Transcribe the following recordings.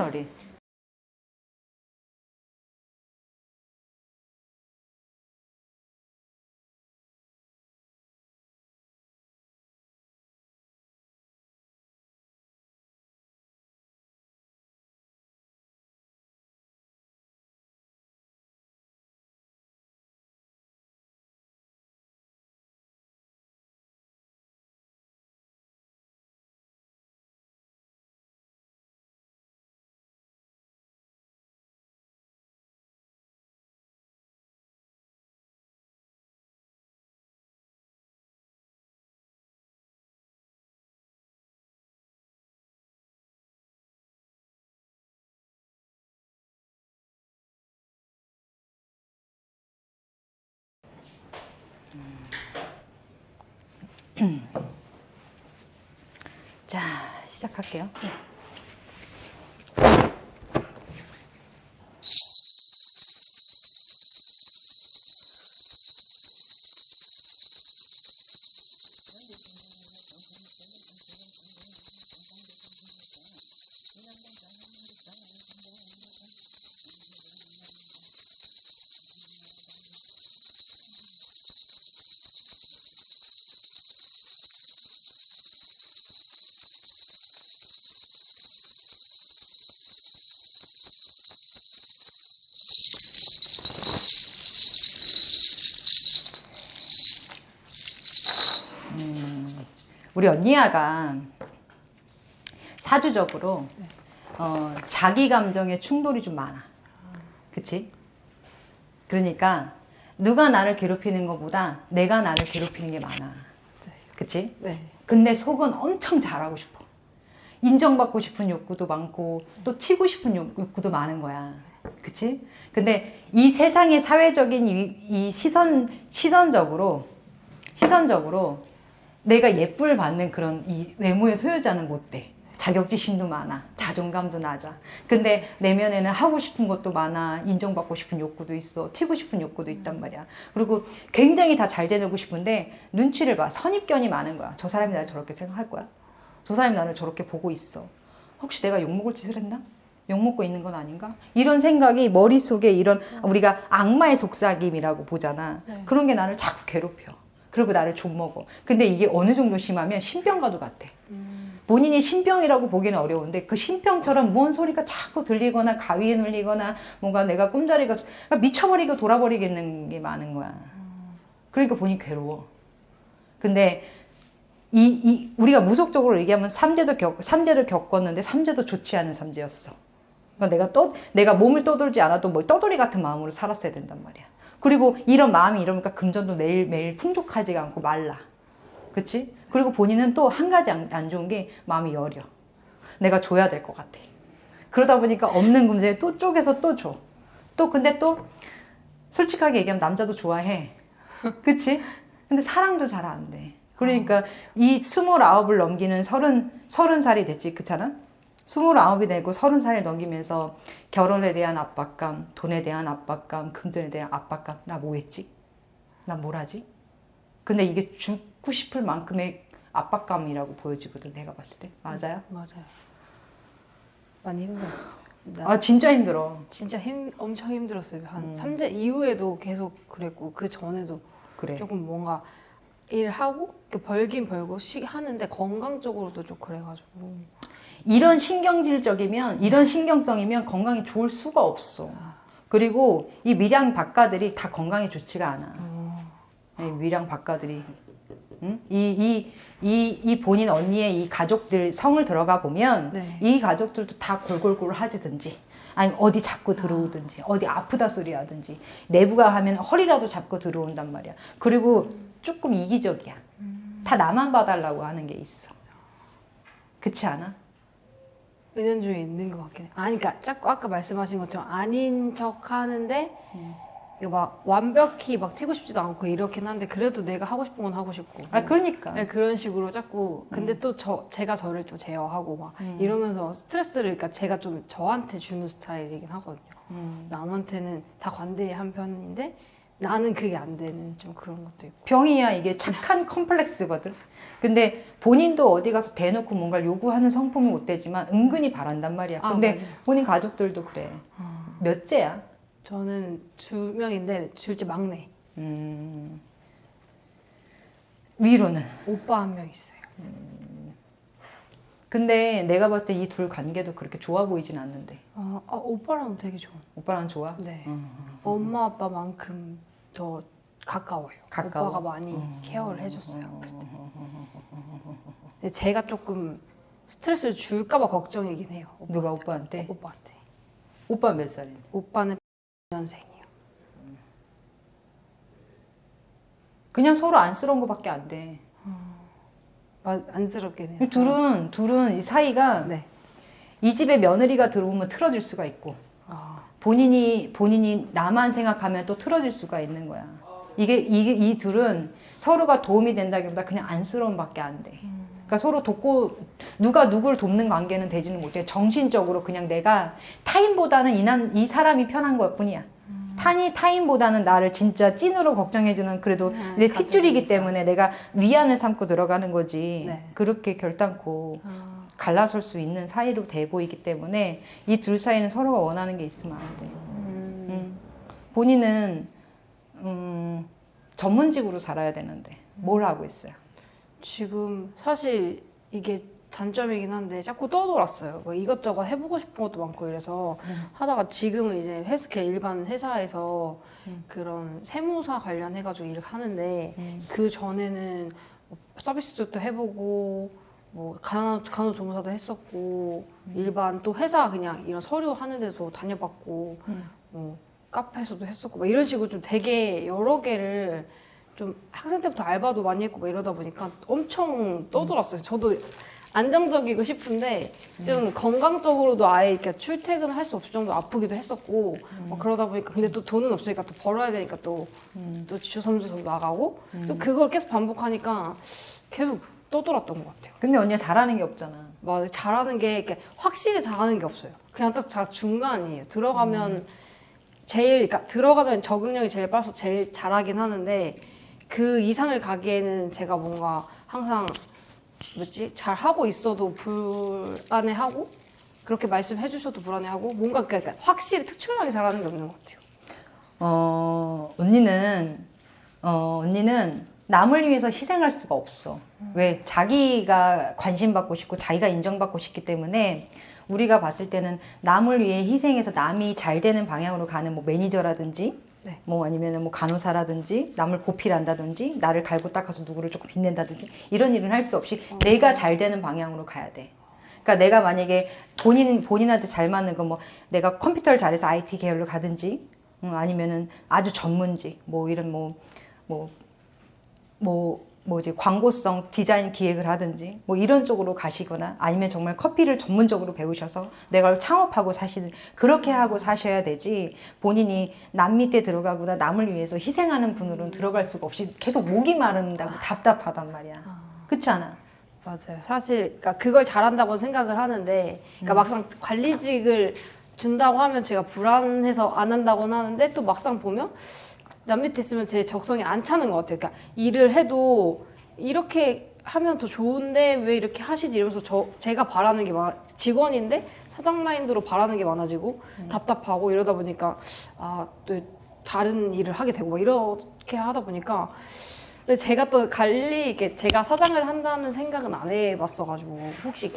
완 자, 시작할게요. 우리 언니야가 사주적으로 어, 자기 감정에 충돌이 좀 많아. 그치? 그러니까 누가 나를 괴롭히는 것보다 내가 나를 괴롭히는 게 많아. 그치? 네. 근데 속은 엄청 잘하고 싶어. 인정받고 싶은 욕구도 많고 또 튀고 싶은 욕- 욕구도 많은 거야. 그치? 근데 이 세상의 사회적인 이, 이 시선, 시선적으로, 시선적으로 내가 예쁨을 받는 그런 이 외모의 소유자는 못 돼. 자격지심도 많아. 자존감도 낮아. 근데 내면에는 하고 싶은 것도 많아. 인정받고 싶은 욕구도 있어. 튀고 싶은 욕구도 있단 말이야. 그리고 굉장히 다잘 지내고 싶은데 눈치를 봐. 선입견이 많은 거야. 저 사람이 나를 저렇게 생각할 거야. 저 사람이 나를 저렇게 보고 있어. 혹시 내가 욕먹을 짓을 했나? 욕먹고 있는 건 아닌가? 이런 생각이 머릿속에 이런 우리가 악마의 속삭임이라고 보잖아. 네. 그런 게 나를 자꾸 괴롭혀. 그리고 나를 좀먹어. 근데 이게 어느 정도 심하면 신병과도 같아. 본인이 신병이라고 보기는 어려운데 그 신병처럼 뭔 소리가 자꾸 들리거나 가위에 눌리거나 뭔가 내가 꿈자리가 그러니까 미쳐버리고 돌아버리겠는 게 많은 거야. 그러니까 본인이 괴로워. 근데 이, 이 우리가 무속적으로 얘기하면 삼재도 겪 삼재를 겪었는데 삼재도 좋지 않은 삼재였어. 그러니까 내가 떠 내가 몸을 떠돌지 않아도 뭐 떠돌이 같은 마음으로 살았어야 된단 말이야. 그리고 이런 마음이 이러니까 금전도 매일 매일 풍족하지가 않고 말라. 그치? 그리고 본인은 또 한 가지 안, 안 좋은 게 마음이 여려. 내가 줘야 될 것 같아. 그러다 보니까 없는 금전에 또 쪼개서 또 줘. 또 근데 또 솔직하게 얘기하면 남자도 좋아해. 그치? 근데 사랑도 잘 안 돼. 그러니까 이 스물아홉을 넘기는 서른, 서른 살이 됐지. 그렇잖아? 스물아홉이 되고 서른 살을 넘기면서 결혼에 대한 압박감, 돈에 대한 압박감, 금전에 대한 압박감. 나 뭐 했지? 나 뭘 하지? 근데 이게 죽고 싶을 만큼의 압박감이라고 보여지거든, 내가 봤을 때. 맞아요? 맞아요. 많이 힘들었어요. 나 아, 진짜 힘들어. 진짜 힘 엄청 힘들었어요. 한 음. 삼재 이후에도 계속 그랬고 그 전에도 그래. 조금 뭔가 일하고 벌긴 벌고 쉬 하는데 건강 적으로도 좀 그래가지고 이런 신경질적이면 이런 신경성이면 건강이 좋을 수가 없어. 그리고 이 밀양 박가들이 다 건강에 좋지가 않아. 어, 이 밀양 박가들이 응? 이, 이, 이, 이 본인 언니의 이 가족들 성을 들어가 보면 네. 이 가족들도 다 골골골 하지든지 아니면 어디 잡고 들어오든지 어디 아프다 소리 하든지 내부가 하면 허리라도 잡고 들어온단 말이야. 그리고 조금 이기적이야. 다 나만 봐달라고 하는 게 있어. 그렇지 않아? 은연 중에 있는 것 같긴 해. 아니 그러니까 자꾸 아까 말씀하신 것처럼 아닌 척 하는데 음. 막 완벽히 막 튀고 싶지도 않고 이렇긴 한데 그래도 내가 하고 싶은 건 하고 싶고 아 그러니까. 네, 그런 식으로 자꾸 근데 또저 제가 저를 또 제어하고 막 음. 이러면서 스트레스를 그러니까 제가 좀 저한테 주는 스타일이긴 하거든요. 음. 남한테는 다 관대한 편인데 나는 그게 안 되는 좀 그런 것도 있고. 병이야 이게 착한 컴플렉스거든. 근데 본인도 어디 가서 대놓고 뭔가를 요구하는 성품은 못 되지만 은근히 바란단 말이야. 아, 근데 맞아요. 본인 가족들도 그래. 어. 몇째야? 저는 두 명인데 둘째 막내. 음. 위로는. 오빠 한 명 있어요. 근데 내가 봤을 때 이 둘 관계도 그렇게 좋아 보이진 않는데. 어, 아, 오빠랑 되게 좋은. 오빠랑 좋아? 네. 음. 엄마 아빠만큼 더 가까워요. 가까워? 오빠가 많이 음. 케어를 해줬어요. 근데 제가 조금 스트레스를 줄까봐 걱정이긴 해요. 오빠, 누가 오빠한테? 오빠한테. 오빠 몇 살이야? 오빠는 년생이요. 그냥 서로 안쓰러운 거밖에 안 돼. 안쓰럽긴 해요. 둘은 둘은 이 사이가 네. 이 집에 며느리가 들어오면 틀어질 수가 있고 아, 본인이 본인이 나만 생각하면 또 틀어질 수가 있는 거야. 이게 이게 이 둘은 서로가 도움이 된다기보다 그냥 안쓰러움밖에 안 돼. 그러니까 서로 돕고 누가 누구를 돕는 관계는 되지는 못해. 정신적으로 그냥 내가 타인보다는 이난 이 사람이 편한 것뿐이야. 타니 타인보다는 나를 진짜 찐으로 걱정해주는 그래도 음, 내. 핏줄이기 때문에 내가 위안을 삼고 들어가는 거지. 네. 그렇게 결단코 아, 갈라설 수 있는 사이로 돼 보이기 때문에 이 둘 사이는 서로가 원하는 게 있으면 안 돼. 음, 음. 본인은 음, 전문직으로 살아야 되는데 뭘 하고 있어요? 지금 사실 이게 단점이긴 한데 자꾸 떠돌았어요. 뭐 이것저것 해보고 싶은 것도 많고 이래서 음. 하다가 지금은 이제 헬스케어 일반 회사에서 음. 그런 세무사 관련해가지고 일을 하는데 음. 그 전에는 뭐 서비스 쪽도 해보고 뭐 간호, 간호조무사도 했었고 일반 또 회사 그냥 이런 서류 하는 데도 다녀봤고 음. 뭐 카페에서도 했었고 막 이런 식으로 좀 되게 여러 개를 좀 학생 때부터 알바도 많이 했고 막 이러다 보니까 엄청 떠돌았어요. 저도 안정적이고 싶은데 좀 건강적으로도 아예 이렇게 출퇴근을 할 수 없을 정도로 아프기도 했었고 막 그러다 보니까 근데 또 돈은 없으니까 또 벌어야 되니까 또 음. 또 주섬주섬 나가고 또 음. 그걸 계속 반복하니까 계속 떠돌았던 것 같아요. 근데 언니가 잘하는 게 없잖아. 막 잘하는 게 이렇게 확실히 잘하는 게 없어요. 그냥 딱 자 중간이에요. 들어가면 제일 그러니까 들어가면 적응력이 제일 빨라서 제일 잘하긴 하는데 그 이상을 가기에는 제가 뭔가 항상 뭐지 잘 하고 있어도 불안해하고 그렇게 말씀해 주셔도 불안해하고 뭔가 그러니까 확실히 특출나게 잘하는 게 없는 것 같아요. 어 언니는 어 언니는 남을 위해서 희생할 수가 없어. 왜 자기가 관심 받고 싶고 자기가 인정받고 싶기 때문에 우리가 봤을 때는 남을 위해 희생해서 남이 잘 되는 방향으로 가는 뭐 매니저라든지 네. 뭐 아니면 뭐 간호사라든지 남을 보필한다든지 나를 갈고 닦아서 누구를 조금 빛낸다든지 이런 일은 할 수 없이 내가 잘 되는 방향으로 가야 돼. 그러니까 내가 만약에 본인 본인한테 잘 맞는 거 뭐 내가 컴퓨터를 잘해서 IT 계열로 가든지 음, 아니면은 아주 전문직 뭐 이런 뭐뭐 뭐 뭐지 광고성 디자인 기획을 하든지 뭐 이런 쪽으로 가시거나 아니면 정말 커피를 전문적으로 배우셔서 내가 창업하고 사시는 그렇게 하고 사셔야 되지 본인이 남 밑에 들어가거나 남을 위해서 희생하는 분으로는 들어갈 수가 없이 계속 목이 마른다고 답답하단 말이야 그렇지 않아? 맞아요. 사실 그러니까 그걸 잘한다고 생각을 하는데 그러니까 막상 관리직을 준다고 하면 제가 불안해서 안 한다고는 하는데 또 막상 보면 남 밑에 있으면 제 적성이 안 차는 것 같아요. 그러니까 일을 해도 이렇게 하면 더 좋은데 왜 이렇게 하시지? 이러면서 저 제가 바라는 게 많, 직원인데 사장 마인드로 바라는 게 많아지고 답답하고 이러다 보니까 아 또 다른 일을 하게 되고 막 이렇게 하다 보니까 근데 제가 또 관리 이게 제가 사장을 한다는 생각은 안 해봤어가지고 혹시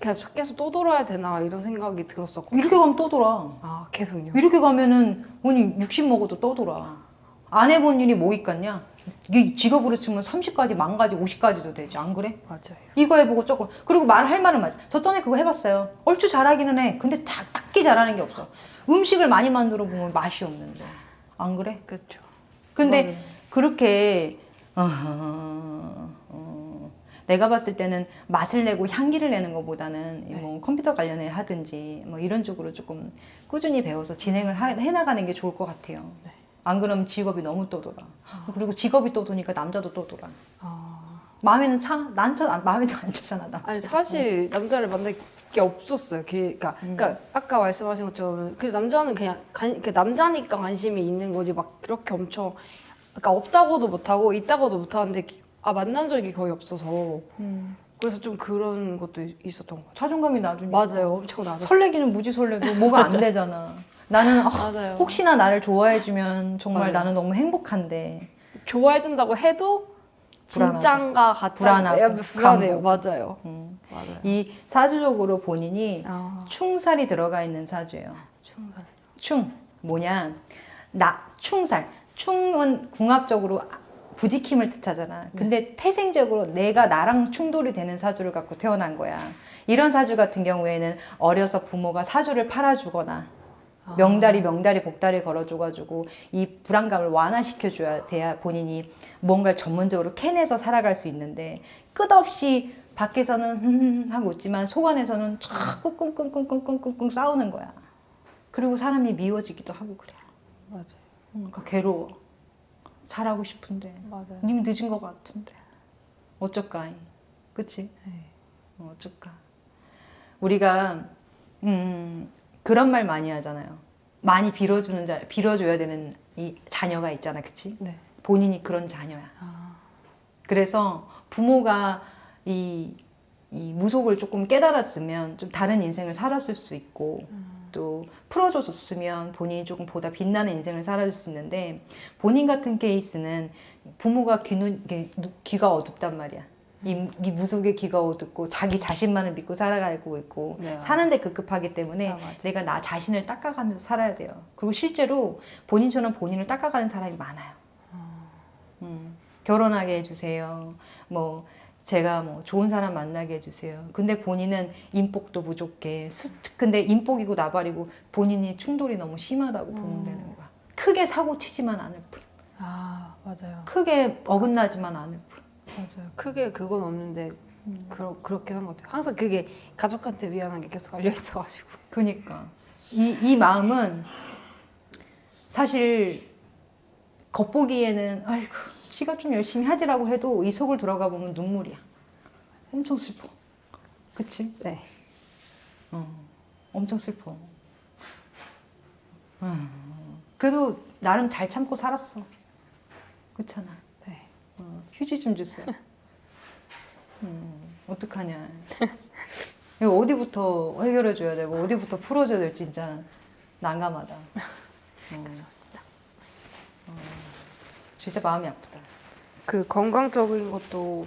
계속 또 돌아야 되나 이런 생각이 들었었고 이렇게 가면 또 돌아. 아 계속요? 이렇게 가면은 언니 60 먹어도 떠돌아. 안 해본 일이 뭐 있겠냐? 이게 직업으로 치면 30까지, 만가지, 50까지도 되지. 안 그래? 맞아요 이거 해보고 조금. 그리고 말할 말은 맞아. 저 전에 그거 해봤어요. 얼추 잘하기는 해. 근데 다, 딱히 잘하는 게 없어. 음식을 많이 만들어 보면 맛이 없는데. 안 그래? 그렇죠 근데 그렇게 어, 어, 내가 봤을 때는 맛을 내고 향기를 내는 것보다는 네. 뭐 컴퓨터 관련해 하든지 뭐 이런 쪽으로 조금 꾸준히 배워서 진행을 하- 해나가는 게 좋을 것 같아요. 네. 안 그러면 직업이 너무 떠돌아. 그리고 직업이 떠도니까 남자도 떠돌아. 아 마음에는 차? 난 차, 마음에도 안 차잖아. 나. 아니 사실 남자를 만날 게 없었어요. 그, 그러니까, 음. 그러니까 아까 말씀하신 것처럼 그 남자는 그냥 관, 그 남자니까 관심이 있는 거지 막 그렇게 엄청 그러니까 없다고도 못하고 있다고도 못하는데 아 만난 적이 거의 없어서 음. 그래서 좀 그런 것도 있- 있었던 것 자존감이 낮으니까. 같아요. 맞아요, 엄청 나았어요. 설레기는 무지 설레도 뭐가 안 되잖아. 나는 아, 맞아요. 혹시나 나를 좋아해주면 정말 맞아요. 나는 너무 행복한데. 좋아해준다고 해도. 진짠가 불안하고. 불안해요. 맞아요. 음. 맞아요. 이 사주적으로 본인이 아, 충살이 들어가 있는 사주예요. 충살. 충 뭐냐? 나 충살. 충은 궁합적으로 부지킴을 뜻하잖아. 근데 태생적으로 내가 나랑 충돌이 되는 사주를 갖고 태어난 거야. 이런 사주 같은 경우에는 어려서 부모가 사주를 팔아주거나 명다리 명다리 복다리 걸어줘가지고 이 불안감을 완화시켜줘야 돼야 본인이 뭔가를 전문적으로 캐내서 살아갈 수 있는데 끝없이 밖에서는 흠 하고 웃지만 속 안에서는 자꾸 끙끙끙끙끙끙끙 싸우는 거야. 그리고 사람이 미워지기도 하고 그래. 맞아요. 그러니까 괴로워. 잘하고 싶은데 맞아요. 님 늦은 것 같은데 어쩔까? 그치? 네. 어, 어쩔까? 우리가 음, 그런 말 많이 하잖아요. 많이 빌어주는 자, 빌어줘야 되는 이 자녀가 있잖아, 그치? 네. 본인이 그런 자녀야. 아, 그래서 부모가 이, 이 무속을 조금 깨달았으면 좀 다른 인생을 살았을 수 있고 또 풀어줬으면 본인이 조금 보다 빛나는 인생을 살아줄 수 있는데 본인 같은 케이스는 부모가 누- 귀가 어둡단 말이야. 이, 이 무속의 귀가 어둡고 자기 자신만을 믿고 살아가고 있고 네. 사는데 급급하기 때문에 아. 내가 나 자신을 닦아가면서 살아야 돼요. 그리고 실제로 본인처럼 본인을 닦아가는 사람이 많아요. 음, 결혼하게 해주세요. 뭐 제가 뭐 좋은 사람 만나게 해주세요. 근데 본인은 인복도 부족해. 스- 근데 인복이고 나발이고 본인이 충돌이 너무 심하다고 보면 되는 거야. 크게 사고 치지만 않을 뿐. 아 맞아요. 크게 어긋나지만 않을 뿐. 맞아요. 크게 그건 없는데 음. 그러, 그렇긴 한것 같아요. 항상 그게 가족한테 미안한 게 계속 알려 있어가지고. 그니까 이, 이 마음은 사실 겉보기에는 아이고 지가 좀 열심히 하지라고 해도 이 속을 들어가 보면 눈물이야. 엄청 슬퍼. 그치? 네. 어, 엄청 슬퍼. 음, 그래도 나름 잘 참고 살았어. 그렇잖아. 네. 어, 휴지 좀 주세요. 음, 어떡하냐. 이거 어디부터 해결해 줘야 되고 어디부터 풀어줘야 될지 진짜 난감하다. 어, 어, 진짜 마음이 아프다. 그 건강적인 것도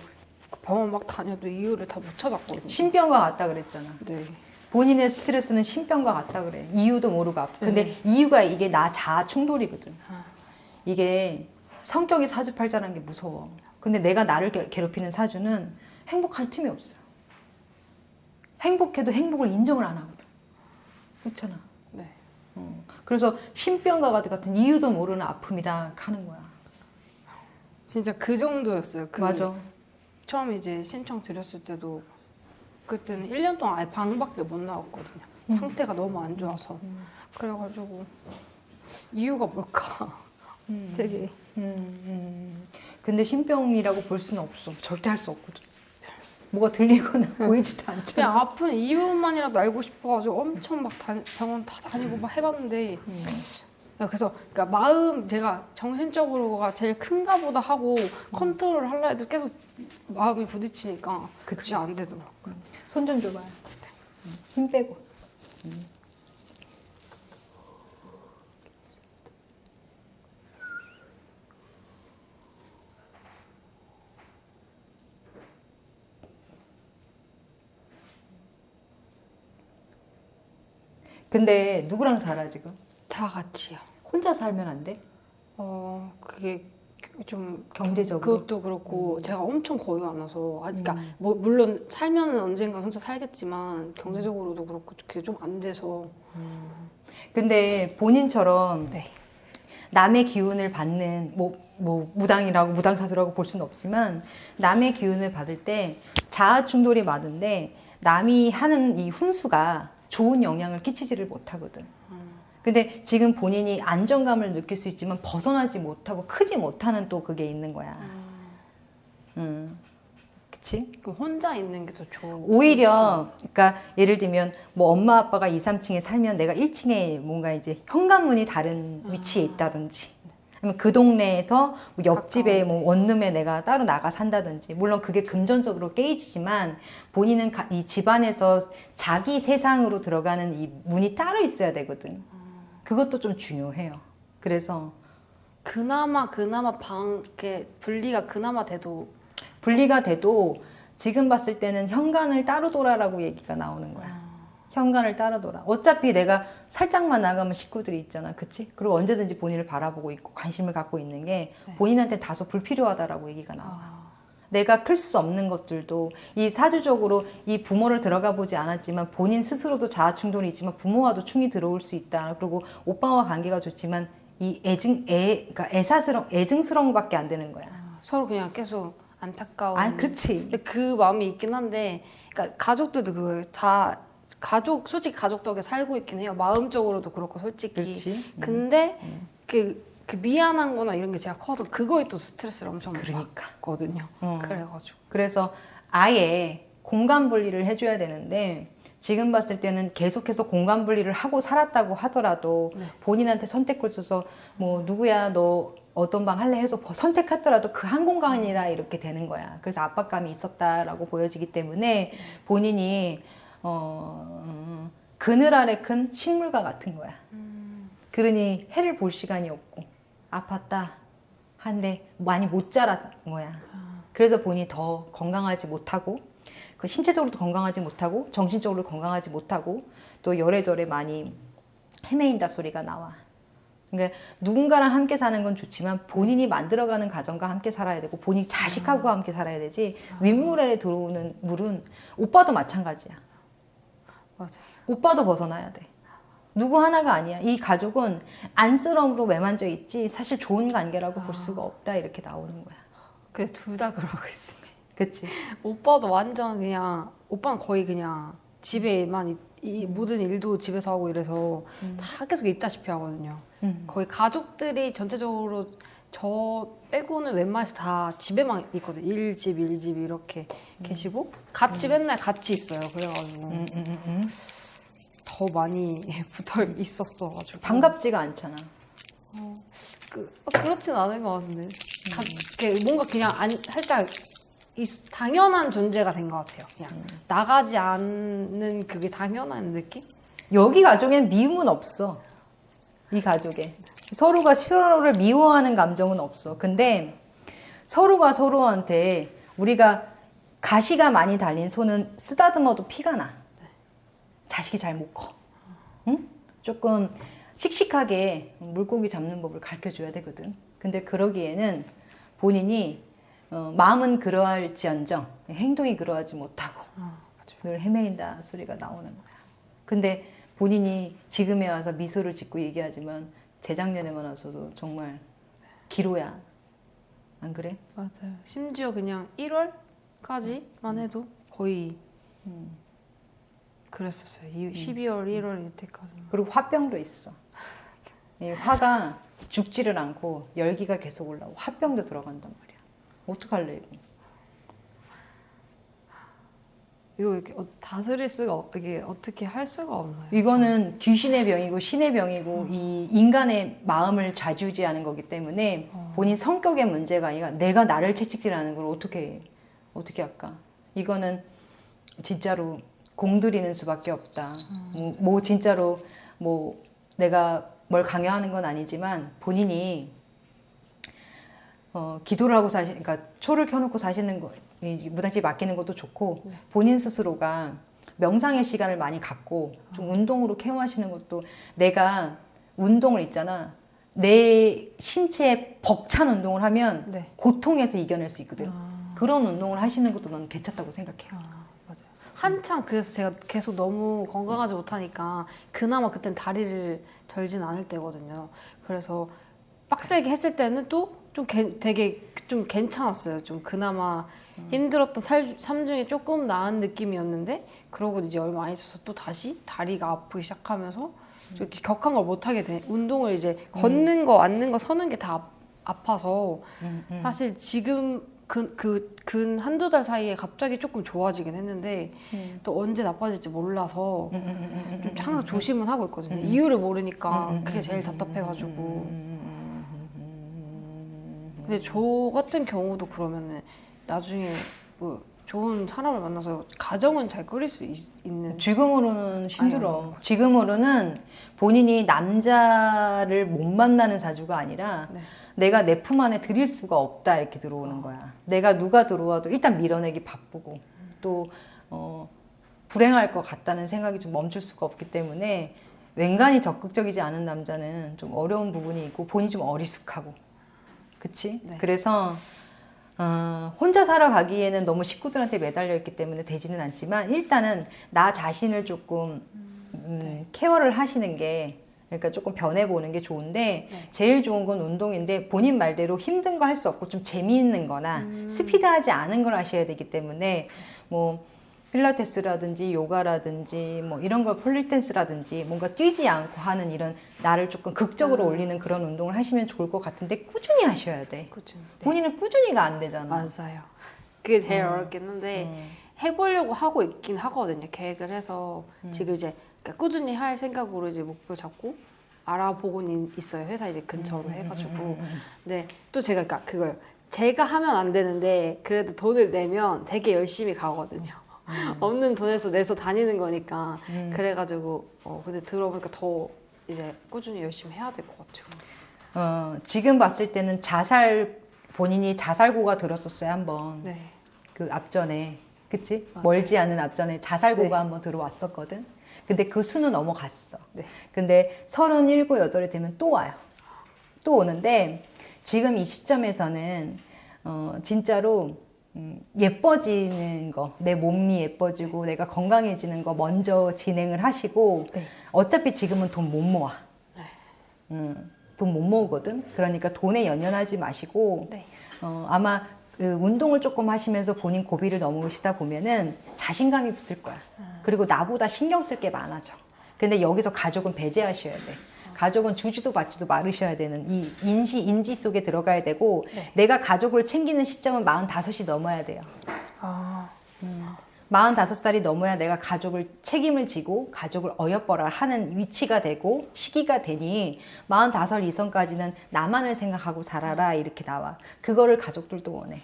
병원 막 다녀도 이유를 다 못 찾았거든요. 신병과 같다 그랬잖아. 네. 본인의 스트레스는 신병과 같다 그래. 이유도 모르고 아프. 근데 네. 이유가 이게 나 자아 충돌이거든. 아, 이게 성격이 사주팔자라는 게 무서워. 근데 내가 나를 괴- 괴롭히는 사주는 행복할 틈이 없어. 행복해도 행복을 인정을 안 하거든. 그렇잖아. 네. 어. 그래서 신병과 같은 이유도 모르는 아픔이다 하는 거야. 진짜 그 정도였어요. 그 맞아. 처음 이제 신청 드렸을 때도 그때는 1년 동안 아예 방밖에 못 나왔거든요. 음. 상태가 너무 안 좋아서. 그래가지고 이유가 뭘까? 음. 되게 음, 음. 근데 신병이라고 볼 수는 없어. 절대 할 수 없거든. 뭐가 들리거나 보이지도 않잖아. 그냥 아픈 이유만이라도 알고 싶어가지고 엄청 막 다니, 병원 다 다니고 막 해봤는데 음. 그래서 그러니까 마음 제가 정신적으로가 제일 큰가 보다 하고 컨트롤 하려 해도 계속 마음이 부딪히니까 그치. 그게 안 되더라고요. 손 좀 줘봐요. 음, 힘 빼고. 근데 누구랑 살아 지금? 다 같이요. 혼자 살면 안 돼? 어 그게 좀 경제적으로? 그것도 그렇고 제가 엄청 거의 안 와서 아, 그러니까 음. 뭐 물론 살면은 언젠가 혼자 살겠지만 경제적으로도 그렇고 그게 좀 안 돼서 근데 본인처럼 네. 남의 기운을 받는 뭐, 뭐 무당이라고 무당사주라고 볼 수는 없지만 남의 기운을 받을 때 자아 충돌이 많은데 남이 하는 이 훈수가 좋은 영향을 끼치지를 못하거든. 근데 지금 본인이 안정감을 느낄 수 있지만 벗어나지 못하고 크지 못하는 또 그게 있는 거야. 음. 그치? 그 혼자 있는 게 더 좋은. 오히려 그러니까 예를 들면 뭐 엄마 아빠가 2, 3층에 살면 내가 1층에 뭔가 이제 현관문이 다른 위치에 있다든지 그 동네에서 뭐 옆집에 뭐 원룸에 내가 따로 나가 산다든지 물론 그게 금전적으로 깨지지만 본인은 가- 이 집안에서 자기 세상으로 들어가는 이 문이 따로 있어야 되거든. 그것도 좀 중요해요. 그래서 그나마 그나마 방 이렇게 분리가 그나마 돼도 분리가 돼도 지금 봤을 때는 현관을 따로 돌아라고 얘기가 나오는 거야. 현관을 따로 돌아. 어차피 내가 살짝만 나가면 식구들이 있잖아. 그치? 그리고 언제든지 본인을 바라보고 있고 관심을 갖고 있는 게 네. 본인한테 다소 불필요하다라고 얘기가 나와. 아, 내가 클 수 없는 것들도 이 사주적으로 이 부모를 들어가 보지 않았지만 본인 스스로도 자아 충돌이 있지만 부모와도 충이 들어올 수 있다. 그리고 오빠와 관계가 좋지만 이 애증 애 그러니까 애사스러운 애증스러운 것밖에 안 되는 거야. 서로 그냥 계속 안타까운. 아, 그렇지. 근데 그 마음이 있긴 한데, 그러니까 가족들도 그걸 다 가족 솔직히 가족 덕에 살고 있긴 해요. 마음적으로도 그렇고 솔직히. 그렇지. 근데 음. 그, 그 미안한 거나 이런 게 제가 커서 그거에 또 스트레스를 엄청 그러니까. 받거든요. 어. 그래가지고. 그래서 아예 공간 분리를 해줘야 되는데 지금 봤을 때는 계속해서 공간 분리를 하고 살았다고 하더라도 네. 본인한테 선택을 줘서 뭐 누구야 너 어떤 방 할래 해서 버- 선택하더라도 그 한 공간이라 이렇게 되는 거야. 그래서 압박감이 있었다라고 보여지기 때문에 본인이 어 음, 그늘 아래 큰 식물과 같은 거야. 그러니 해를 볼 시간이 없고 아팠다 한데 많이 못 자란 거야. 그래서 본인이 더 건강하지 못하고 그 신체적으로도 건강하지 못하고 정신적으로 건강하지 못하고 또 열애절에 많이 헤매인다 소리가 나와. 그러니까 누군가랑 함께 사는 건 좋지만 본인이 만들어가는 가정과 함께 살아야 되고 본인 자식하고 함께 살아야 되지 윗물에 들어오는 물은 오빠도 마찬가지야. 맞아요. 오빠도 벗어나야 돼. 누구 하나가 아니야. 이 가족은 안쓰러움으로 매만져 있지 사실 좋은 관계라고 볼 수가 없다 이렇게 나오는 거야. 그래 둘다 그러고 있습니다. 그치? 오빠도 완전 그냥 오빠는 거의 그냥 집에만 이, 이 음. 모든 일도 집에서 하고 이래서 다 계속 있다시피 하거든요. 음. 거의 가족들이 전체적으로 저 빼고는 웬만해서 다 집에만 있거든요. 일집 일집 이렇게 계시고 같이 맨날 같이 있어요. 그래가지고 음, 음, 음, 음. 더 많이 붙어 있었어가지고 반갑지가 않잖아. 그, 어, 그 렇진 않은 것 같은데 가, 뭔가 그냥 안, 살짝 이, 당연한 존재가 된 것 같아요. 그냥 나가지 않는 그게 당연한 느낌? 여기 가족엔 미움은 없어. 이 가족에. 서로가 서로를 미워하는 감정은 없어. 근데 서로가 서로한테 우리가 가시가 많이 달린 손은 쓰다듬어도 피가 나. 자식이 잘 못 커. 응? 조금 씩씩하게 물고기 잡는 법을 가르쳐 줘야 되거든. 근데 그러기에는 본인이 어, 마음은 그러할지언정 행동이 그러하지 못하고 늘 헤매인다 소리가 나오는 거야. 근데 본인이 지금에 와서 미소를 짓고 얘기하지만 재작년에만 와서도 정말 기로야. 안 그래? 맞아요. 심지어 그냥 1월까지만 해도 거의 음. 그랬었어요. 이 12월, 1월 이때까지. 그리고 화병도 있어. 이 화가 죽지를 않고 열기가 계속 올라오고 화병도 들어간단 말이야. 어떡할래 이거? 이거 이렇게 어- 다스릴 수가 없, 이게 어떻게 할 수가 없나요? 이거는 귀신의 병이고 신의 병이고 이 인간의 마음을 좌지우지하는 거기 때문에 본인 성격의 문제가 아니라 내가 나를 채찍질하는 걸 어떻게 해? 어떻게 할까? 이거는 진짜로 공들이는 수밖에 없다. 뭐, 뭐 진짜로 뭐 내가 뭘 강요하는 건 아니지만 본인이 어, 기도를 하고 사시, 그러니까 초를 켜놓고 사시는 거, 이 무당집 맡기는 것도 좋고 본인 스스로가 명상의 시간을 많이 갖고 좀 운동으로 케어하시는 것도 내가 운동을 있잖아. 내 신체에 벅찬 운동을 하면 네. 고통에서 이겨낼 수 있거든. 아, 그런 운동을 하시는 것도 넌 괜찮다고 생각해요. 아, 맞아요. 한창 그래서 제가 계속 너무 건강하지 못하니까 그나마 그땐 다리를 절진 않을 때거든요. 그래서 빡세게 했을 때는 또 좀 되게 좀 괜찮았어요. 좀 그나마 힘들었던 살, 삶 중에 조금 나은 느낌이었는데 그러고 이제 얼마 안 있어서 또 다시 다리가 아프기 시작하면서 좀 이렇게 격한 걸 못하게 돼. 운동을 이제 걷는 거, 앉는 거, 서는 게 다 아파서 음, 음. 사실 지금 그, 그, 근 한두 달 사이에 갑자기 조금 좋아지긴 했는데 음. 또 언제 나빠질지 몰라서 음, 음, 음, 음, 좀 음, 항상 음, 조심은 하고 있거든요. 음, 음. 이유를 모르니까 음, 음, 그게 음, 제일 음, 답답해가지고. 음, 음, 음, 음, 음, 음. 근데 저 같은 경우도 그러면은 나중에 뭐 좋은 사람을 만나서 가정은 잘 꾸릴 수 있, 는 지금으로는 힘들어. 아유. 지금으로는 본인이 남자를 못 만나는 사주가 아니라 네. 내가 내 품 안에 들일 수가 없다 이렇게 들어오는 거야. 내가 누가 들어와도 일단 밀어내기 바쁘고 또 어, 불행할 것 같다는 생각이 좀 멈출 수가 없기 때문에 웬간히 적극적이지 않은 남자는 좀 어려운 부분이 있고 본인이 좀 어리숙하고 그치? 네. 그래서 어, 혼자 살아가기에는 너무 식구들한테 매달려 있기 때문에 되지는 않지만 일단은 나 자신을 조금 음, 케어를 하시는 게 그러니까 조금 변해보는 게 좋은데 네. 제일 좋은 건 운동인데 본인 말대로 힘든 거 할 수 없고 좀 재미있는 거나 음. 스피드하지 않은 걸 하셔야 되기 때문에 뭐 필라테스라든지 요가라든지 뭐 이런 걸 폴리댄스라든지 뭔가 뛰지 않고 하는 이런 나를 조금 극적으로 음. 올리는 그런 운동을 하시면 좋을 것 같은데 꾸준히 하셔야 돼. 그쵸. 네. 본인은 꾸준히가 안 되잖아. 맞아요. 그게 제일 음. 어렵긴 한데 음. 해보려고 하고 있긴 하거든요. 계획을 해서 음. 지금 이제 그러니까 꾸준히 할 생각으로 이제 목표 잡고 알아보고는 있어요. 회사 이제 근처로 음, 해가지고. 음, 음, 음, 네, 또 제가 그러니까 그걸 제가 하면 안 되는데 그래도 돈을 내면 되게 열심히 가거든요. 음. 없는 돈에서 내서 다니는 거니까 음. 그래가지고 어 근데 들어보니까 더 이제 꾸준히 열심히 해야 될 것 같아요. 어, 지금 봤을 때는 자살 본인이 자살고가 들었었어요 한번 네, 그 앞전에 그치 맞아요. 멀지 않은 앞전에 자살고가 네. 한번 들어왔었거든 근데 그 수는 넘어갔어 네. 근데 서른일곱 여덟이 되면 또 와요 또 오는데 지금 이 시점에서는 어, 진짜로 음, 예뻐지는 거, 내 몸이 예뻐지고 내가 건강해지는 거 먼저 진행을 하시고 네. 어차피 지금은 돈 못 모아. 네. 음, 돈 못 모으거든. 그러니까 돈에 연연하지 마시고 네. 어, 아마 그 운동을 조금 하시면서 본인 고비를 넘으시다 보면은 자신감이 붙을 거야. 그리고 나보다 신경 쓸 게 많아져. 근데 여기서 가족은 배제하셔야 돼. 가족은 주지도 받지도 말으셔야 되는 이 인시 인지 속에 들어가야 되고 네. 내가 가족을 챙기는 시점은 45이 넘어야 돼요. 아, 45살이 넘어야 내가 가족을 책임을 지고 가족을 어여뻐라 하는 위치가 되고 시기가 되니 45 이선까지는 나만을 생각하고 살아라 이렇게 나와. 그거를 가족들도 원해.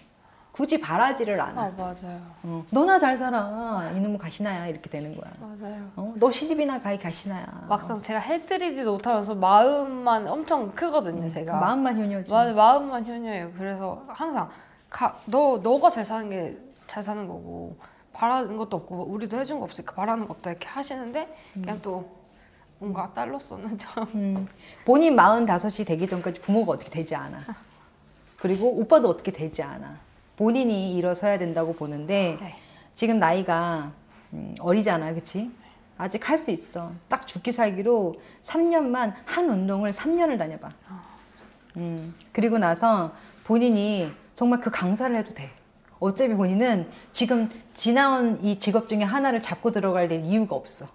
굳이 바라지를 않아. 아 맞아요, 어, 너나 잘 살아. 이놈은 가시나야 이렇게 되는 거야. 맞아요. 어, 너 시집이나 가이 가시나야. 막상 제가 해드리지도 못하면서 마음만 엄청 크거든요, 그 제가. 마음만 효녀지. 맞아, 마음만 효녀예요. 그래서 항상 가, 너 너가 잘 사는 게 잘 사는 거고 바라는 것도 없고 우리도 해준 거 없으니까 바라는 거 없다 이렇게 하시는데 그냥 또 뭔가 딸로서는 좀 음, 본인 45이 되기 전까지 부모가 어떻게 되지 않아. 그리고 오빠도 어떻게 되지 않아. 본인이 일어서야 된다고 보는데 네. 지금 나이가 음, 어리잖아, 그치? 아직 할 수 있어. 딱 죽기 살기로 3년만 한 운동을 3년을 다녀봐. 음, 그리고 나서 본인이 정말 그 강사를 해도 돼. 어차피 본인은 지금 지나온 이 직업 중에 하나를 잡고 들어갈 이유가 없어.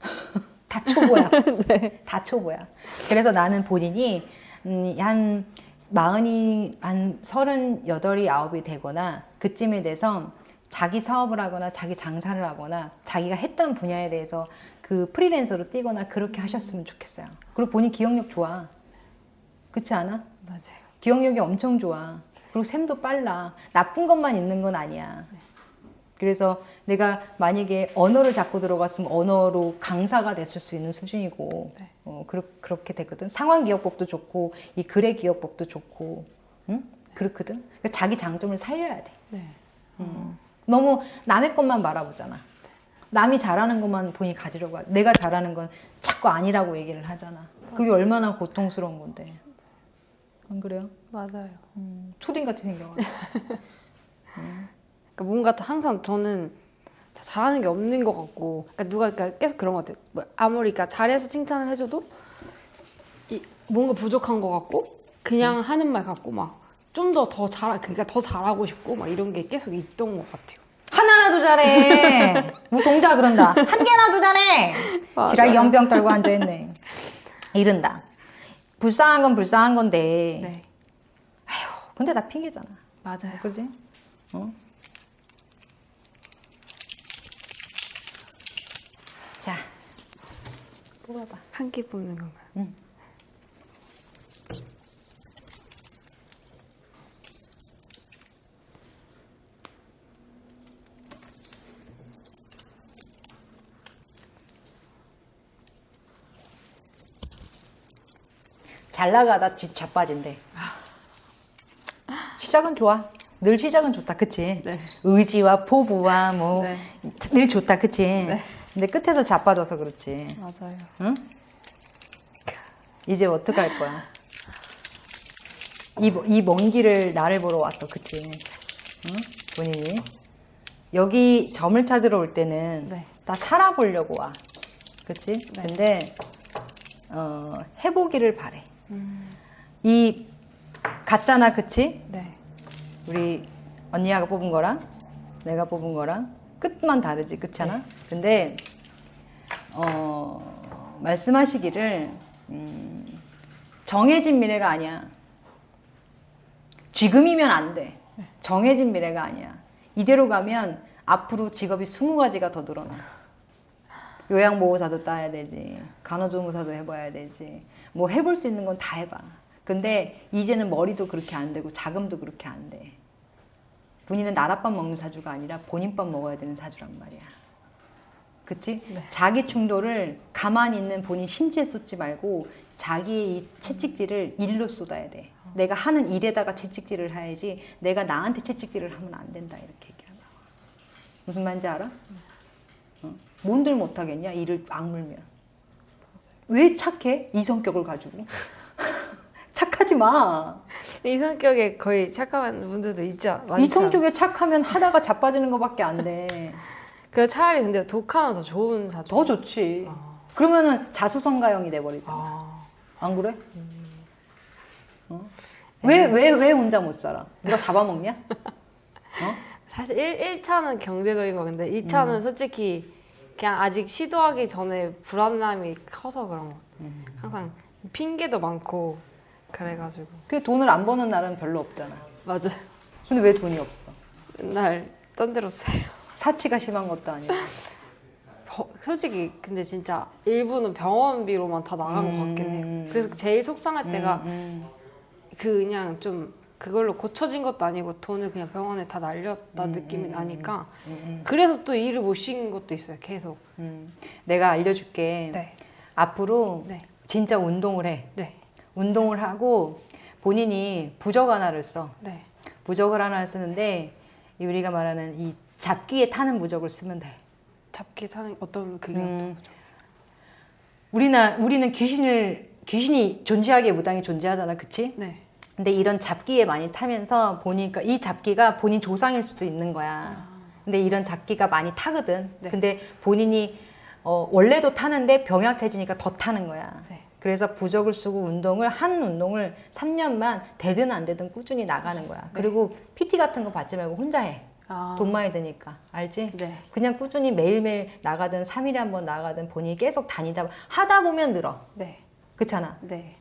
다 초보야. 다 초보야. 그래서 나는 본인이 음, 한 마흔이 한 서른 여덟이 아홉이 되거나 그쯤에 돼서 자기 사업을 하거나 자기 장사를 하거나 자기가 했던 분야에 대해서 그 프리랜서로 뛰거나 그렇게 하셨으면 좋겠어요. 그리고 본인 기억력 좋아. 그렇지 않아? 맞아요. 기억력이 엄청 좋아. 그리고 샘도 빨라. 나쁜 것만 있는 건 아니야. 그래서 내가 만약에 언어를 잡고 들어갔으면 언어로 강사가 됐을 수 있는 수준이고, 네. 어, 그렇, 그렇게 되거든. 상황 기억법도 좋고, 이 글의 기억법도 좋고, 응? 그렇거든. 그러니까 자기 장점을 살려야 돼. 네. 음. 너무 남의 것만 바라보잖아. 남이 잘하는 것만 본인이 가지려고 하고, 내가 잘하는 건 자꾸 아니라고 얘기를 하잖아. 그게 얼마나 고통스러운 건데. 안 그래요? 맞아요. 음, 초딩 같이 생겨가지고. 그러니까 뭔가 또 항상 저는 다 잘하는 게 없는 것 같고, 그러니까 누가 그러니까 계속 그런 것 같아요. 뭐 아무리 그러니까 잘해서 칭찬을 해줘도 이 뭔가 부족한 것 같고, 그냥 하는 말 같고 막 좀 더 더 잘, 그러니까 더 잘하고 싶고 막 이런 게 계속 있던 것 같아요. 하나라도 잘해. 뭐 동자 그런다. 한 개라도 잘해. 지랄 연병 떨고 앉아있네. 이른다. 불쌍한 건 불쌍한 건데. 네. 근데 다 핑계잖아. 맞아요. 그지? 어? 뽑아봐. 한 끼 뽑는 건가요? 잘 나가다 뒤 자빠진대. 시작은 좋아. 늘 시작은 좋다, 그치? 네. 의지와 포부와 뭐, 네. 늘 좋다, 그치? 네. 근데 끝에서 자빠져서 그렇지. 맞아요. 응? 이제 어떡할 거야? 이먼 길을 나를 보러 왔어, 그치? 응? 본인이. 여기 점을 찾으러 올 때는 네. 다 살아보려고 와. 그치? 네. 근데, 어, 해보기를 바래. 음, 이, 같잖아, 그치? 네. 우리 언니가 뽑은 거랑 내가 뽑은 거랑 끝만 다르지 그렇잖아 네. 근데 어 말씀하시기를 음, 정해진 미래가 아니야. 지금이면 안 돼. 정해진 미래가 아니야. 이대로 가면 앞으로 직업이 20가지가 더 늘어나. 요양보호사도 따야 되지. 간호조무사도 해봐야 되지. 뭐 해볼 수 있는 건 다 해봐. 근데 이제는 머리도 그렇게 안 되고 자금도 그렇게 안 돼. 본인은 나랏밥 먹는 사주가 아니라 본인 밥 먹어야 되는 사주란 말이야 그치? 네. 자기 충돌을 가만히 있는 본인 신체에 쏟지 말고 자기의 이 채찍질을 일로 쏟아야 돼 내가 하는 일에다가 채찍질을 해야지 내가 나한테 채찍질을 하면 안 된다 이렇게 얘기가 나와 무슨 말인지 알아? 어? 뭔들 못하겠냐 일을 악물면 왜 착해? 이 성격을 가지고 착하지 마. 이 성격에 거의 착한 분들도 않- 많지 이 성격에 착하면 하다가 자빠지는 것밖에 안 돼. 그 차라리 근데 독하면 더 좋은 사주. 더 좋지. 아. 그러면은 자수성가형이 돼버리잖아. 아, 안 그래? 어? 왜, 왜, 왜 혼자 못 살아? 누가 잡아먹냐? 어? 사실 1, 1차는 경제적인 거 근데 2차는 음. 솔직히 그냥 아직 시도하기 전에 불안함이 커서 그런 거. 음. 항상 핑계도 많고 그래가지고 그 돈을 안 버는 날은 별로 없잖아. 맞아요. 근데 왜 돈이 없어? 맨날 딴 데로 써요. 사치가 심한 것도 아니고. 버- 솔직히 근데 진짜 일부는 병원비로만 다 나간 것 같긴 해요. 음. 그래서 제일 속상할 때가 음, 그 그냥 좀 그걸로 고쳐진 것도 아니고 돈을 그냥 병원에 다 날렸다 음, 느낌이 음, 나니까 음, 음, 그래서 또 일을 못쉰 것도 있어요. 계속. 음. 내가 알려줄게. 네. 앞으로 네. 진짜 운동을 해. 네. 운동을 하고 본인이 부적 하나를 써. 네. 부적을 하나 쓰는데 이 우리가 말하는 이 잡기에 타는 부적을 쓰면 돼. 잡기 타는 어떤 그게 음, 어떤? 우리나 우리는 귀신을 귀신이 존재하기에 무당이 존재하잖아, 그치? 네. 근데 이런 잡기에 많이 타면서 보니까 이 잡기가 본인 조상일 수도 있는 거야. 근데 이런 잡기가 많이 타거든. 네. 근데 본인이 어, 원래도 타는데 병약해지니까 더 타는 거야. 네. 그래서 부적을 쓰고 운동을 한 운동을 3년만 되든 안 되든 꾸준히 나가는 거야. 그리고 PT 같은 거 받지 말고 혼자 해. 아. 돈 많이 드니까. 알지? 네. 그냥 꾸준히 매일매일 나가든 3일에 한 번 나가든 본인이 계속 다니다 하다 보면 늘어. 네. 그렇잖아. 네.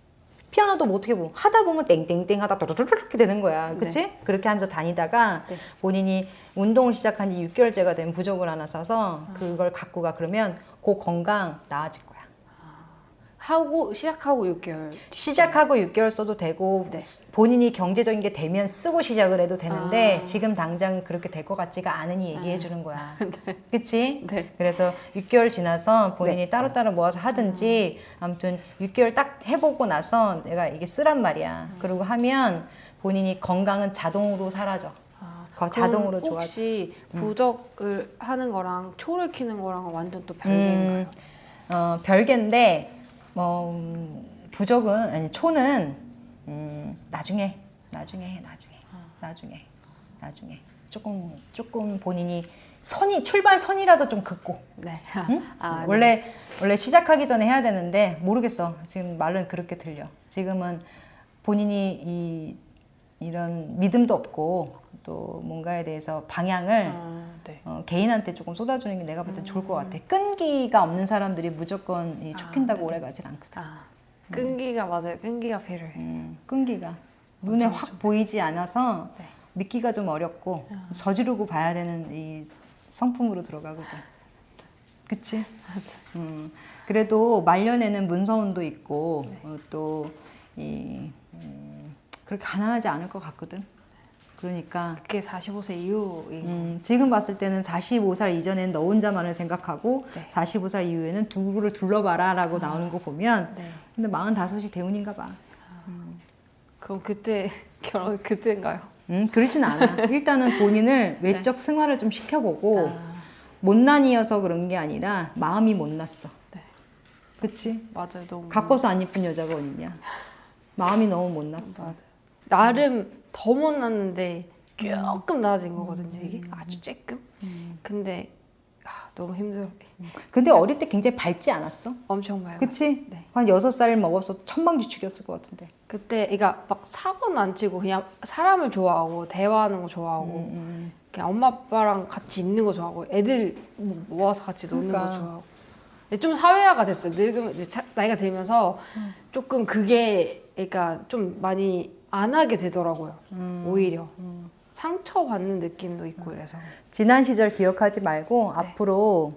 피아노도 뭐 어떻게 보면 하다 보면 땡땡땡 하다 도르르르 이렇게 되는 거야. 그치? 그렇게 하면서 다니다가 네. 본인이 운동을 시작한 지 6개월째가 된 부적을 하나 써서 아. 그걸 갖고 가 그러면 그 건강 나아질 거야. 하고 시작하고 6개월. 시작하고 6개월 써도 되고 네. 본인이 경제적인 게 되면 쓰고 시작을 해도 되는데 아. 지금 당장 그렇게 될 것 같지가 않으니 얘기해 주는 거야. 그치? 네. 그래서 6개월 지나서 본인이 따로따로 모아서 하든지 아무튼 6개월 딱 해보고 나서 내가 이게 쓰란 말이야. 그리고 하면 본인이 건강은 자동으로 사라져. 아, 거- 자동으로 좋아. 혹시 부적을 하는 거랑 초를 키는 거랑 완전 또 별개인가요? 음, 어, 별개인데 뭐 음, 부적은 아니 초는 음, 나중에 나중에 해, 나중에. 나중에 나중에. 조금 조금 본인이 선이 출발 선이라도 좀 긋고. 네. 응? 아, 네. 원래 원래 시작하기 전에 해야 되는데 모르겠어. 지금 말은 그렇게 들려. 지금은 본인이 이 이런 믿음도 없고 또 뭔가에 대해서 방향을 아, 네. 어, 개인한테 조금 쏟아주는 게 내가 볼 땐 좋을 것 같아. 끈기가 없는 사람들이 무조건 이 쫓긴다고 아, 오래 가진 않거든. 아, 끈기가 맞아요. 끈기가 필요해. 음, 끈기가 눈에 맞아, 확 보이지 않아서 네. 믿기가 좀 어렵고 아. 저지르고 봐야 되는 이 성품으로 들어가거든. 그치? 맞아. 음, 그래도 말년에는 문서운도 있고 네. 어, 또이 음, 그렇게 가난하지 않을 것 같거든. 그러니까 그게 45세 이후인 음, 지금 봤을 때는 45살 이전엔 너 혼자만을 생각하고 네. 45살 이후에는 두부를 둘러봐라 라고 나오는 거 보면 네. 근데 45이 대운인가 봐. 그럼 그때 결혼 그때인가요? 음, 그러진 않아. 일단은 본인을 외적 승화를 좀 시켜보고 네. 아, 못난이어서 그런 게 아니라 마음이 못났어. 네. 그치? 맞아요. 너무 가꿔서 안 이쁜 여자가 어딨냐? 마음이 너무 못났어. 맞아요. 나름 더 못났는데 조금 나아진 거거든요. 이게 아주 조금. 근데 아, 너무 힘들어. 근데 어릴 때 굉장히 밝지 않았어? 엄청 밝아. 그치? 네. 한 여섯 살 먹어서 천방지축이었을 것 같은데. 그때 그러니까 막 사고는 안 치고 그냥 사람을 좋아하고 대화하는 거 좋아하고 음, 그냥 엄마 아빠랑 같이 있는 거 좋아하고 애들 뭐 모아서 같이 노는 그러니까. 거 좋아하고 좀 사회화가 됐어요 늙으면 이제 차- 나이가 들면서 음. 조금 그게 그러니까 좀 많이 안 하게 되더라고요 음, 오히려 음. 상처 받는 느낌도 있고 이래서 지난 시절 기억하지 말고 네. 앞으로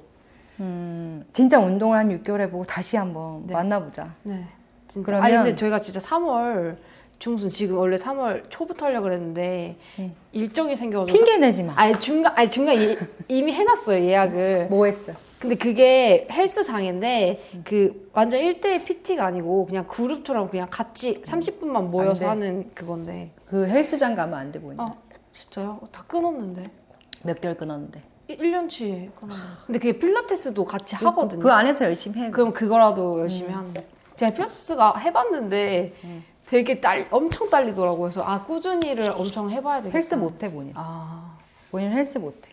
음, 진짜 운동을 한 6개월 해보고 다시 한번 네. 만나보자. 네 진짜 그러면- 아니 근데 저희가 진짜 3월 중순 지금 원래 3월 초부터 하려고 그랬는데 응. 일정이 생겨서 핑계 내지 마. 아니 중간 아니 중간 이, 이미 해놨어요 예약을 뭐 했어? 근데 그게 헬스장인데 그 완전 1대1 PT가 아니고 그냥 그룹처럼 그냥 같이 30분만 모여서 돼. 하는 그건데 그 헬스장 가면 안 돼 보이냐? 아 진짜요? 다 끊었는데 몇 개월 끊었는데. 1년치 끊었는데 근데 그게 필라테스도 같이 하거든요 그, 그 안에서 열심히 해. 그럼 그거라도 열심히 하는데 제가 필라테스가 해봤는데 음. 되게 딸 엄청 딸리더라고요 그래서 아 꾸준히를 엄청 해봐야 되겠다 헬스 못해 본인. 아 본인 헬스 못 해.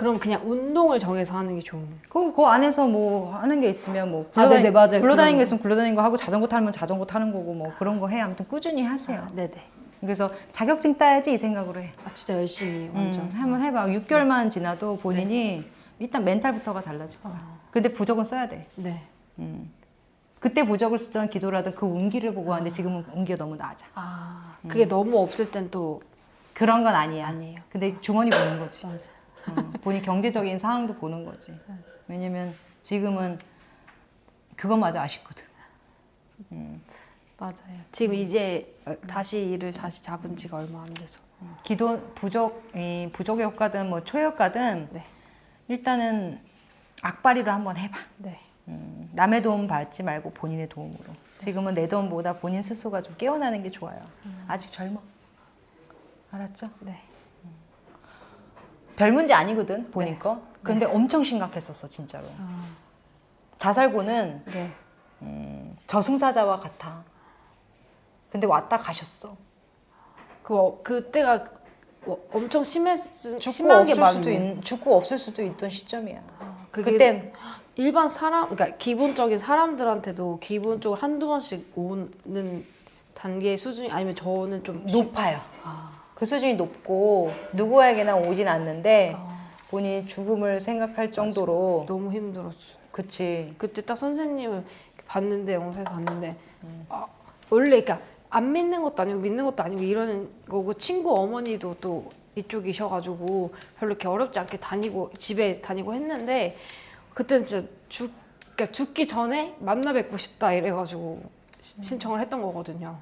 그럼 그냥 운동을 정해서 하는 게 좋네 그럼 그 안에서 뭐 하는 게 있으면 뭐 아, 네네, 맞아요. 굴러다니는 게 있으면 굴러다니는 거 하고 자전거 타면 자전거 타는 거고 뭐 그런 거 해. 아무튼 꾸준히 하세요. 아, 네네 그래서 자격증 따야지 이 생각으로 해. 아 진짜 열심히 완전 음, 한번 해봐. 6개월만 지나도 본인이 일단 멘탈부터가 달라질 거야. 어. 근데 부적은 써야 돼. 네 음. 그때 부적을 쓰던 기도라든 그 운기를 보고 하는데 지금은 운기가 너무 낮아. 아, 그게 너무 없을 땐 또 그런 건 아니야. 아니에요. 근데 주머니 보는 거지. 맞아. 어, 본인 경제적인 상황도 보는 거지. 왜냐면 지금은 그것마저 아쉽거든. 맞아요. 지금 이제 어, 다시 일을 다시 잡은 지가 얼마 안 돼서. 기도 부족, 이 부족의 효과든 뭐 초효과든 네. 일단은 악바리로 한번 해봐. 네. 음, 남의 도움 받지 말고 본인의 도움으로. 지금은 내 도움보다 본인 스스로가 좀 깨어나는 게 좋아요. 아직 젊어. 알았죠? 네. 별 문제 아니거든 네. 거. 근데 엄청 심각했었어 진짜로. 아, 자살고는 네. 음, 저승사자와 같아. 근데 왔다 가셨어. 그 어, 그때가 어, 엄청 심했 죽고 심하게 없을 많 수도 있, 죽고 없을 수도 있던 시점이야. 그게 그때 일반 사람 그러니까 기본적인 사람들한테도 기본적으로 한두 번씩 오는 단계 수준이 아니면 저는 좀 높아요. 아, 그 수준이 높고 누구에게나 오진 않는데 아, 본인이 죽음을 생각할 정도로 너무 힘들었어요. 그치. 그때 딱 선생님을 봤는데 영상에서 봤는데 음. 아, 원래 그러니까 안 믿는 것도 아니고 믿는 것도 아니고 이러는 거고 친구 어머니도 또 이쪽이셔가지고 별로 이렇게 어렵지 않게 다니고 집에 다니고 했는데 그때는 진짜 죽 그러니까 죽기 전에 만나 뵙고 싶다 이래가지고 시- 신청을 했던 거거든요.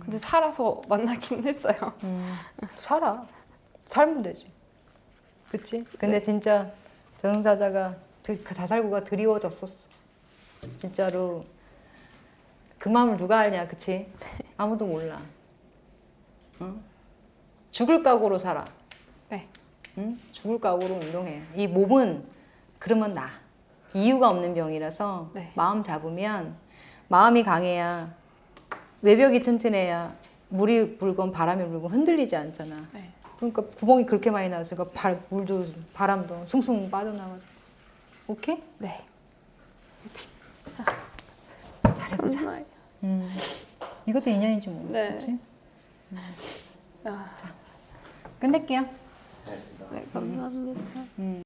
근데 살아서 만나긴 했어요. 음, 살아. 살면 되지. 그치? 근데 진짜 저승사자가 드- 그 자살구가 드리워졌었어. 진짜로 그 마음을 누가 알냐, 그치? 아무도 몰라. 응? 죽을 각오로 살아. 네. 응? 죽을 각오로 운동해. 이 몸은 그러면 나. 이유가 없는 병이라서 네. 마음 잡으면 마음이 강해야 외벽이 튼튼해야 물이 불건 바람이 불건 흔들리지 않잖아. 네. 그러니까 구멍이 그렇게 많이 나왔으니까 그러니까 발, 물도 바람도 숭숭 빠져나가죠. 오케이? 네. 자, 잘해보자. 음, 이것도 인연인지 모르겠지? 뭐. 네. 음. 아. 자, 끝낼게요. 잘했습니다. 네, 감사합니다. 음.